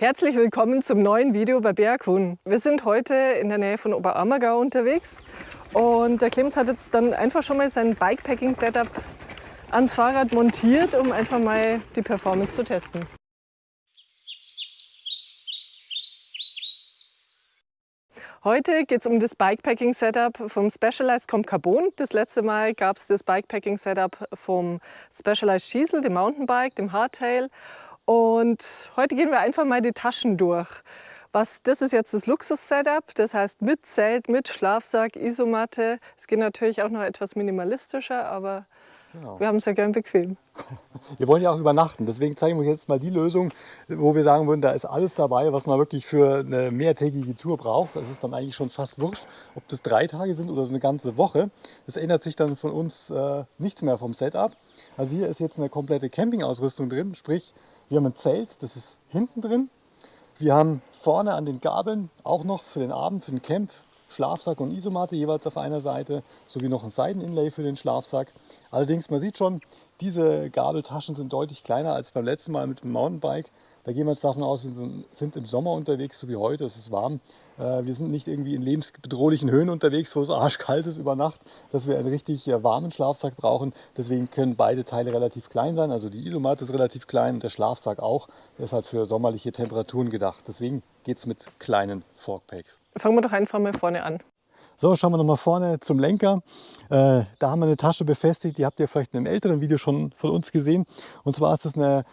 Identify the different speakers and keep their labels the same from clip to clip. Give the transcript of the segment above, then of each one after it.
Speaker 1: Herzlich willkommen zum neuen Video bei Berghuhn. Wir sind heute in der Nähe von Oberammergau unterwegs und der Clemens hat jetzt dann einfach schon mal sein Bikepacking-Setup ans Fahrrad montiert, um einfach mal die Performance zu testen. Heute geht es um das Bikepacking-Setup vom Specialized Comp Carbon. Das letzte Mal gab es das Bikepacking-Setup vom Specialized Schiesel, dem Mountainbike, dem Hardtail. Und heute gehen wir einfach mal die Taschen durch. Was, das ist jetzt das Luxus-Setup, das heißt mit Zelt, mit Schlafsack, Isomatte. Es geht natürlich auch noch etwas minimalistischer, aber genau. wir haben es ja gern bequem.
Speaker 2: Wir wollen ja auch übernachten, deswegen zeigen wir jetzt mal die Lösung, wo wir sagen würden, da ist alles dabei, was man wirklich für eine mehrtägige Tour braucht. Das ist dann eigentlich schon fast wurscht, ob das drei Tage sind oder so eine ganze Woche. Das ändert sich dann von uns äh, nichts mehr vom Setup. Also hier ist jetzt eine komplette Campingausrüstung drin, sprich wir haben ein Zelt, das ist hinten drin. Wir haben vorne an den Gabeln auch noch für den Abend, für den Camp, Schlafsack und Isomatte jeweils auf einer Seite, sowie noch ein Seiteninlay für den Schlafsack. Allerdings, man sieht schon, diese Gabeltaschen sind deutlich kleiner als beim letzten Mal mit dem Mountainbike. Da gehen wir jetzt davon aus, wir sind im Sommer unterwegs, so wie heute, es ist warm. Äh, wir sind nicht irgendwie in lebensbedrohlichen Höhen unterwegs, wo es arschkalt ist über Nacht, dass wir einen richtig äh, warmen Schlafsack brauchen. Deswegen können beide Teile relativ klein sein. Also die Isomatte ist relativ klein und der Schlafsack auch. Der ist halt für sommerliche Temperaturen gedacht. Deswegen geht es mit kleinen Forkpacks.
Speaker 1: Fangen wir doch einfach mal vorne an.
Speaker 2: So, schauen wir nochmal vorne zum Lenker. Äh, da haben wir eine Tasche befestigt, die habt ihr vielleicht in einem älteren Video schon von uns gesehen. Und zwar ist das eine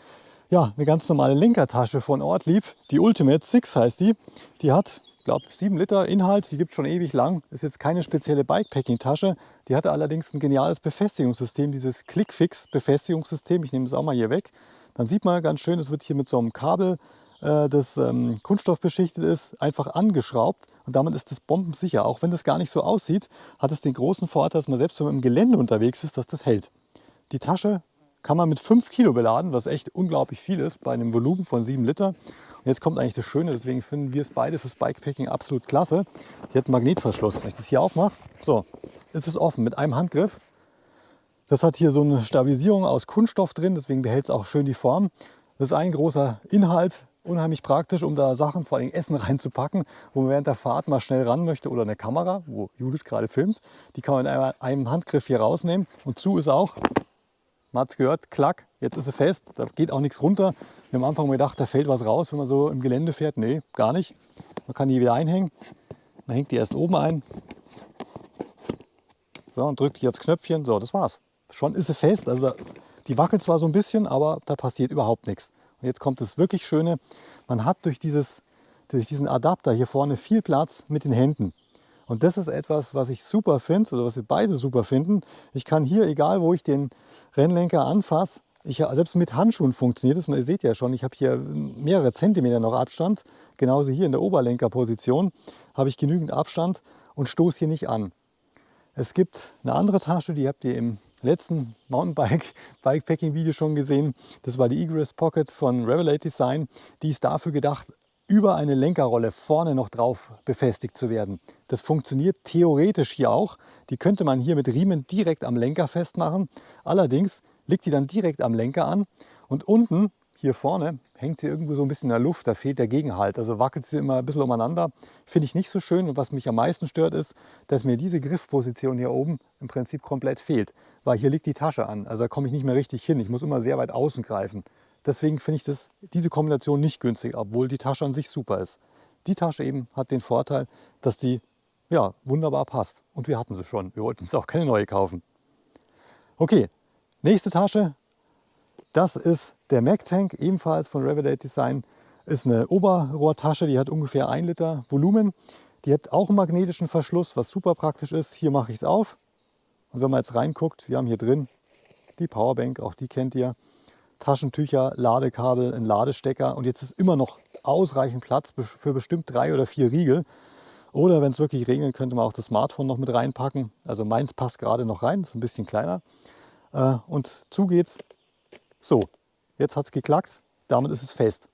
Speaker 2: ja, eine ganz normale Lenkertasche von Ortlieb. Die Ultimate Six heißt die. Die hat, glaube, 7 Liter Inhalt. Die gibt es schon ewig lang. Ist jetzt keine spezielle Bikepacking-Tasche. Die hatte allerdings ein geniales Befestigungssystem, dieses Clickfix-Befestigungssystem. Ich nehme es auch mal hier weg. Dann sieht man ganz schön, es wird hier mit so einem Kabel, äh, das ähm, kunststoffbeschichtet ist, einfach angeschraubt. Und damit ist das bombensicher. Auch wenn das gar nicht so aussieht, hat es den großen Vorteil, dass man selbst wenn man im Gelände unterwegs ist, dass das hält. Die Tasche kann man mit 5 Kilo beladen, was echt unglaublich viel ist bei einem Volumen von 7 Liter. Und jetzt kommt eigentlich das Schöne, deswegen finden wir es beide fürs Bikepacking absolut klasse. Die hat einen Magnetverschluss. Wenn ich das hier aufmache, so, ist es offen mit einem Handgriff. Das hat hier so eine Stabilisierung aus Kunststoff drin, deswegen behält es auch schön die Form. Das ist ein großer Inhalt, unheimlich praktisch, um da Sachen, vor allem Essen reinzupacken, wo man während der Fahrt mal schnell ran möchte oder eine Kamera, wo Judith gerade filmt. Die kann man in einem Handgriff hier rausnehmen und zu ist auch man hat es gehört, klack, jetzt ist er fest, da geht auch nichts runter. Wir haben am Anfang gedacht, da fällt was raus, wenn man so im Gelände fährt. Nee, gar nicht. Man kann die wieder einhängen. Man hängt die erst oben ein. So, und drückt hier aufs Knöpfchen. So, das war's. Schon ist sie fest. Also da, die wackelt zwar so ein bisschen, aber da passiert überhaupt nichts. Und jetzt kommt das wirklich Schöne. Man hat durch, dieses, durch diesen Adapter hier vorne viel Platz mit den Händen. Und das ist etwas, was ich super finde oder was wir beide super finden. Ich kann hier, egal wo ich den Rennlenker anfasse, ich, selbst mit Handschuhen funktioniert das. Ihr seht ja schon, ich habe hier mehrere Zentimeter noch Abstand. Genauso hier in der Oberlenkerposition habe ich genügend Abstand und stoße hier nicht an. Es gibt eine andere Tasche, die habt ihr im letzten Mountainbike-Bikepacking-Video schon gesehen. Das war die Egress Pocket von Revelate Design. Die ist dafür gedacht, über eine Lenkerrolle vorne noch drauf befestigt zu werden. Das funktioniert theoretisch hier auch. Die könnte man hier mit Riemen direkt am Lenker festmachen. Allerdings liegt die dann direkt am Lenker an und unten hier vorne hängt sie irgendwo so ein bisschen in der Luft, da fehlt der Gegenhalt. Also wackelt sie immer ein bisschen umeinander. Finde ich nicht so schön und was mich am meisten stört ist, dass mir diese Griffposition hier oben im Prinzip komplett fehlt, weil hier liegt die Tasche an. Also da komme ich nicht mehr richtig hin. Ich muss immer sehr weit außen greifen. Deswegen finde ich das, diese Kombination nicht günstig, obwohl die Tasche an sich super ist. Die Tasche eben hat den Vorteil, dass die ja, wunderbar passt. Und wir hatten sie schon. Wir wollten uns auch keine neue kaufen. Okay, nächste Tasche. Das ist der Mac Tank, ebenfalls von Revelate Design. Ist eine Oberrohrtasche, die hat ungefähr 1 Liter Volumen. Die hat auch einen magnetischen Verschluss, was super praktisch ist. Hier mache ich es auf. Und wenn man jetzt reinguckt, wir haben hier drin die Powerbank, auch die kennt ihr. Taschentücher, Ladekabel, ein Ladestecker und jetzt ist immer noch ausreichend Platz für bestimmt drei oder vier Riegel. Oder wenn es wirklich regnet, könnte man auch das Smartphone noch mit reinpacken. Also meins passt gerade noch rein, ist ein bisschen kleiner. Äh, und zu geht's. So, jetzt hat es geklackt, damit ist es fest.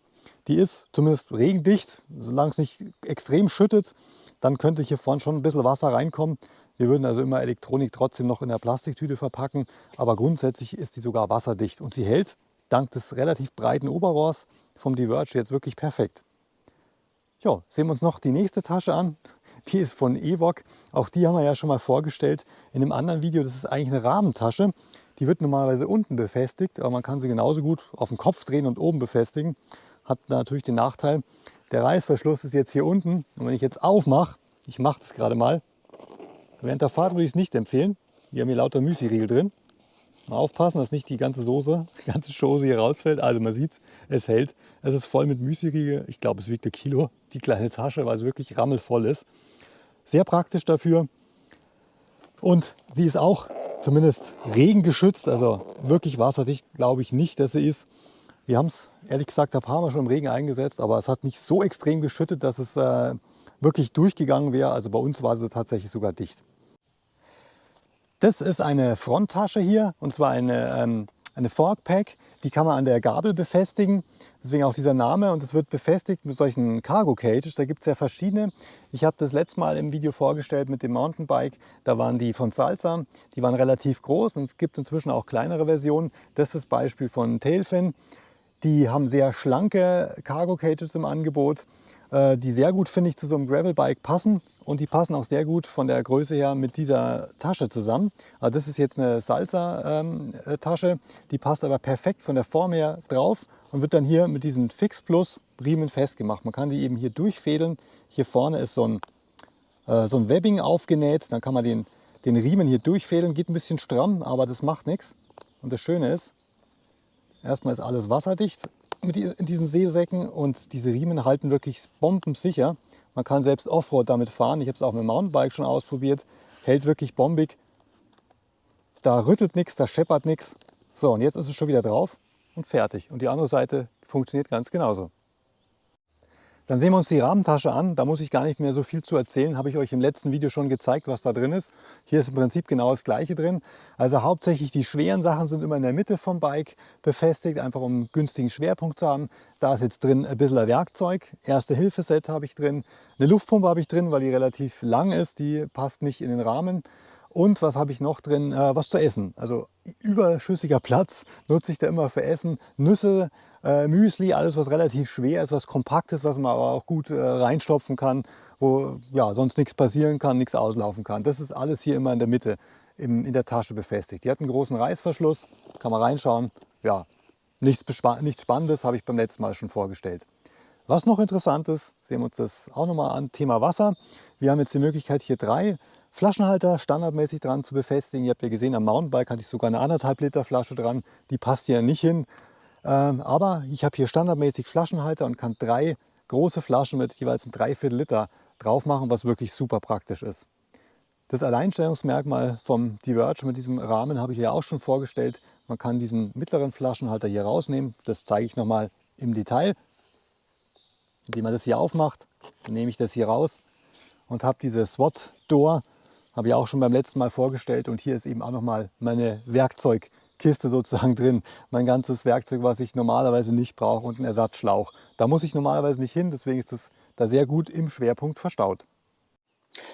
Speaker 2: Die ist zumindest regendicht, solange es nicht extrem schüttet, dann könnte hier vorne schon ein bisschen Wasser reinkommen. Wir würden also immer Elektronik trotzdem noch in der Plastiktüte verpacken, aber grundsätzlich ist die sogar wasserdicht und sie hält dank des relativ breiten Oberrohrs vom Diverge jetzt wirklich perfekt. Ja, sehen wir uns noch die nächste Tasche an. Die ist von Evok. Auch die haben wir ja schon mal vorgestellt in einem anderen Video. Das ist eigentlich eine Rahmentasche. Die wird normalerweise unten befestigt, aber man kann sie genauso gut auf den Kopf drehen und oben befestigen. Hat natürlich den Nachteil, der Reißverschluss ist jetzt hier unten. Und wenn ich jetzt aufmache, ich mache das gerade mal, während der Fahrt würde ich es nicht empfehlen. Hier haben hier lauter Müsli-Riegel drin. Mal aufpassen, dass nicht die ganze Soße, die ganze Soße hier rausfällt. Also man sieht, es hält. Es ist voll mit Müsli-Riegel. Ich glaube, es wiegt ein Kilo, die kleine Tasche, weil es wirklich rammelvoll ist. Sehr praktisch dafür. Und sie ist auch zumindest regengeschützt, also wirklich wasserdicht glaube ich nicht, dass sie ist. Wir haben es ehrlich gesagt ein paar Mal schon im Regen eingesetzt, aber es hat nicht so extrem geschüttet, dass es äh, wirklich durchgegangen wäre. Also bei uns war sie tatsächlich sogar dicht. Das ist eine Fronttasche hier und zwar eine, ähm, eine Forkpack. Die kann man an der Gabel befestigen, deswegen auch dieser Name. Und es wird befestigt mit solchen Cargo Cages. Da gibt es ja verschiedene. Ich habe das letzte Mal im Video vorgestellt mit dem Mountainbike. Da waren die von Salsa. Die waren relativ groß und es gibt inzwischen auch kleinere Versionen. Das ist das Beispiel von Tailfin. Die haben sehr schlanke Cargo Cages im Angebot, die sehr gut, finde ich, zu so einem Gravelbike passen und die passen auch sehr gut von der Größe her mit dieser Tasche zusammen. Also das ist jetzt eine Salsa-Tasche, die passt aber perfekt von der Form her drauf und wird dann hier mit diesem Fix Plus Riemen festgemacht. Man kann die eben hier durchfädeln. Hier vorne ist so ein, äh, so ein Webbing aufgenäht, dann kann man den, den Riemen hier durchfädeln. Geht ein bisschen stramm, aber das macht nichts. Und das Schöne ist, erstmal ist alles wasserdicht mit diesen Seesäcken und diese Riemen halten wirklich bombensicher. Man kann selbst Offroad damit fahren. Ich habe es auch mit dem Mountainbike schon ausprobiert. Hält wirklich bombig. Da rüttelt nichts, da scheppert nichts. So, und jetzt ist es schon wieder drauf und fertig. Und die andere Seite funktioniert ganz genauso. Dann sehen wir uns die Rahmentasche an. Da muss ich gar nicht mehr so viel zu erzählen. Habe ich euch im letzten Video schon gezeigt, was da drin ist. Hier ist im Prinzip genau das Gleiche drin. Also hauptsächlich die schweren Sachen sind immer in der Mitte vom Bike befestigt, einfach um einen günstigen Schwerpunkt zu haben. Da ist jetzt drin ein bisschen Werkzeug. Erste-Hilfe-Set habe ich drin. Eine Luftpumpe habe ich drin, weil die relativ lang ist. Die passt nicht in den Rahmen. Und was habe ich noch drin? Äh, was zu essen. Also überschüssiger Platz nutze ich da immer für Essen. Nüsse, äh, Müsli, alles was relativ schwer ist, was kompakt ist, was man aber auch gut äh, reinstopfen kann, wo ja, sonst nichts passieren kann, nichts auslaufen kann. Das ist alles hier immer in der Mitte im, in der Tasche befestigt. Die hat einen großen Reißverschluss, kann man reinschauen. Ja, nichts, nichts Spannendes habe ich beim letzten Mal schon vorgestellt. Was noch interessant ist, sehen wir uns das auch nochmal an, Thema Wasser. Wir haben jetzt die Möglichkeit hier drei Flaschenhalter standardmäßig dran zu befestigen. Ihr habt ja gesehen, am Mountainbike hatte ich sogar eine anderthalb Liter Flasche dran. Die passt hier nicht hin. Ähm, aber ich habe hier standardmäßig Flaschenhalter und kann drei große Flaschen mit jeweils ein Dreiviertel Liter drauf machen, was wirklich super praktisch ist. Das Alleinstellungsmerkmal vom Diverge mit diesem Rahmen habe ich ja auch schon vorgestellt. Man kann diesen mittleren Flaschenhalter hier rausnehmen. Das zeige ich nochmal im Detail. Indem man das hier aufmacht, nehme ich das hier raus und habe diese SWAT Door, habe ich auch schon beim letzten Mal vorgestellt. Und hier ist eben auch nochmal meine Werkzeug Kiste sozusagen drin. Mein ganzes Werkzeug, was ich normalerweise nicht brauche und ein Ersatzschlauch. Da muss ich normalerweise nicht hin, deswegen ist das da sehr gut im Schwerpunkt verstaut.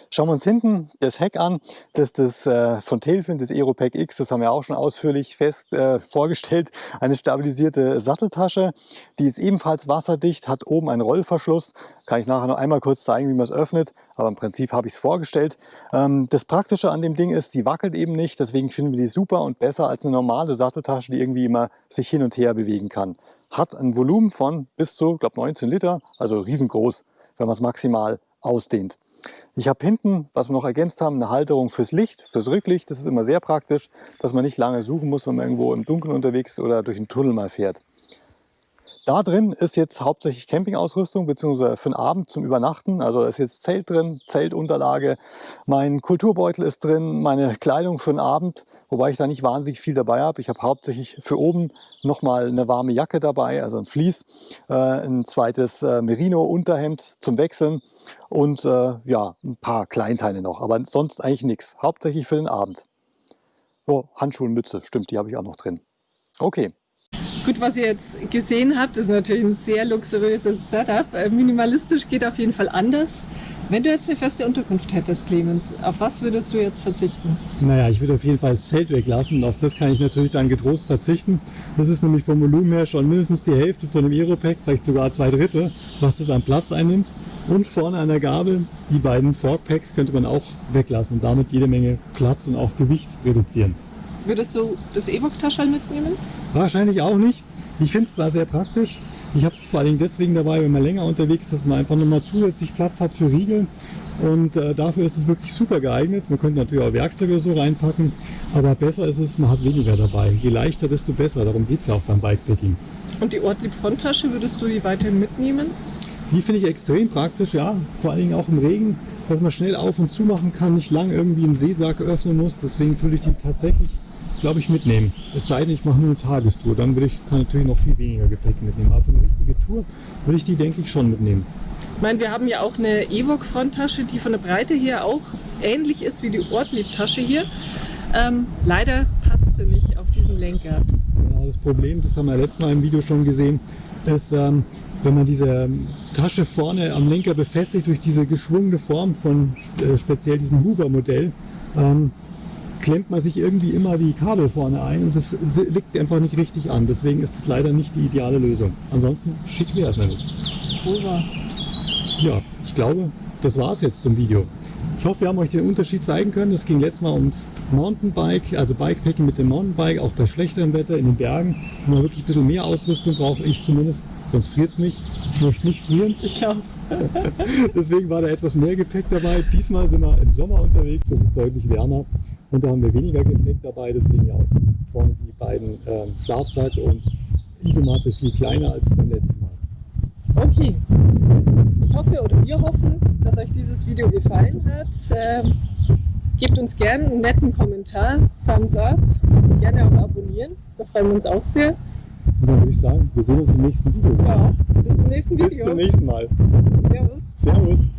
Speaker 2: Schauen wir uns hinten das Heck an. Das ist das äh, von Tailfin, das Aeropack X. Das haben wir auch schon ausführlich fest äh, vorgestellt. Eine stabilisierte Satteltasche. Die ist ebenfalls wasserdicht, hat oben einen Rollverschluss. Kann ich nachher noch einmal kurz zeigen, wie man es öffnet. Aber im Prinzip habe ich es vorgestellt. Ähm, das Praktische an dem Ding ist, die wackelt eben nicht. Deswegen finden wir die super und besser als eine normale Satteltasche, die irgendwie immer sich hin und her bewegen kann. Hat ein Volumen von bis zu, glaube 19 Liter, also riesengroß, wenn man es maximal ausdehnt. Ich habe hinten, was wir noch ergänzt haben, eine Halterung fürs Licht, fürs Rücklicht. Das ist immer sehr praktisch, dass man nicht lange suchen muss, wenn man irgendwo im Dunkeln unterwegs ist oder durch einen Tunnel mal fährt. Da drin ist jetzt hauptsächlich Campingausrüstung bzw. für den Abend zum Übernachten. Also ist jetzt Zelt drin, Zeltunterlage, mein Kulturbeutel ist drin, meine Kleidung für den Abend, wobei ich da nicht wahnsinnig viel dabei habe. Ich habe hauptsächlich für oben nochmal eine warme Jacke dabei, also ein Vlies, äh, ein zweites äh, Merino-Unterhemd zum Wechseln und äh, ja, ein paar Kleinteile noch, aber sonst eigentlich nichts. Hauptsächlich für den Abend. Oh, Handschuhe und Mütze, stimmt, die habe ich auch noch drin. Okay.
Speaker 1: Gut, was ihr jetzt gesehen habt, ist natürlich ein sehr luxuriöses Setup. Äh, minimalistisch geht auf jeden Fall anders. Wenn du jetzt eine feste Unterkunft hättest, Clemens, auf was würdest du jetzt verzichten?
Speaker 2: Naja, ich würde auf jeden Fall das Zelt weglassen und auf das kann ich natürlich dann getrost verzichten. Das ist nämlich vom Volumen her schon mindestens die Hälfte von dem Aeropack, vielleicht sogar zwei Drittel, was das an Platz einnimmt. Und vorne an der Gabel, die beiden Forkpacks könnte man auch weglassen und damit jede Menge Platz und auch Gewicht reduzieren.
Speaker 1: Würdest du das E-Book-Taschel mitnehmen?
Speaker 2: Wahrscheinlich auch nicht. Ich finde es zwar sehr praktisch, ich habe es vor allem deswegen dabei, wenn man länger unterwegs ist, dass man einfach nochmal zusätzlich Platz hat für Riegel. Und äh, dafür ist es wirklich super geeignet. Man könnte natürlich auch Werkzeuge so reinpacken, aber besser ist es, man hat weniger dabei. Je leichter, desto besser. Darum geht es ja auch beim Bikepacking.
Speaker 1: Und die Ortlieb Fronttasche, würdest du die weiterhin mitnehmen?
Speaker 2: Die finde ich extrem praktisch, ja. Vor allen Dingen auch im Regen, dass man schnell auf und zu machen kann, nicht lang irgendwie einen Seesack öffnen muss. Deswegen würde ich die tatsächlich glaube ich, mitnehmen. Es sei denn, ich mache nur eine Tagestour. Dann würde ich kann natürlich noch viel weniger Gepäck mitnehmen. Aber für eine richtige Tour würde ich die, denke ich, schon mitnehmen.
Speaker 1: Ich meine, wir haben ja auch eine Evoque-Fronttasche, die von der Breite her auch ähnlich ist wie die Ortlieb-Tasche hier. Ähm, leider passt sie nicht auf diesen Lenker.
Speaker 2: Genau, das Problem, das haben wir letztes Mal im Video schon gesehen, ist, ähm, wenn man diese Tasche vorne am Lenker befestigt durch diese geschwungene Form von äh, speziell diesem Hoover-Modell, ähm, klemmt man sich irgendwie immer die Kabel vorne ein und das liegt einfach nicht richtig an. Deswegen ist das leider nicht die ideale Lösung. Ansonsten schick wäre es nämlich.
Speaker 1: Over.
Speaker 2: Ja, ich glaube, das war es jetzt zum Video. Ich hoffe, wir haben euch den Unterschied zeigen können. Es ging letztes Mal ums Mountainbike, also Bikepacking mit dem Mountainbike, auch bei schlechterem Wetter in den Bergen, wo man wirklich ein bisschen mehr Ausrüstung braucht. Ich zumindest, sonst friert es mich. Ich möchte nicht frieren.
Speaker 1: Ich auch.
Speaker 2: Deswegen war da etwas mehr Gepäck dabei. Diesmal sind wir im Sommer unterwegs, das ist deutlich wärmer. Und da haben wir weniger Gepäck dabei, deswegen ja auch vorne die beiden ähm, Schlafsack und Isomatte viel kleiner als beim letzten Mal.
Speaker 1: Okay, ich hoffe oder wir hoffen, dass euch dieses Video gefallen hat. Ähm, gebt uns gerne einen netten Kommentar, Thumbs up, gerne auch abonnieren, da freuen wir uns auch sehr.
Speaker 2: Und dann würde ich sagen, wir sehen uns im nächsten Video.
Speaker 1: Ja, bis zum nächsten Video.
Speaker 2: Bis zum nächsten Mal.
Speaker 1: Servus.
Speaker 2: Servus.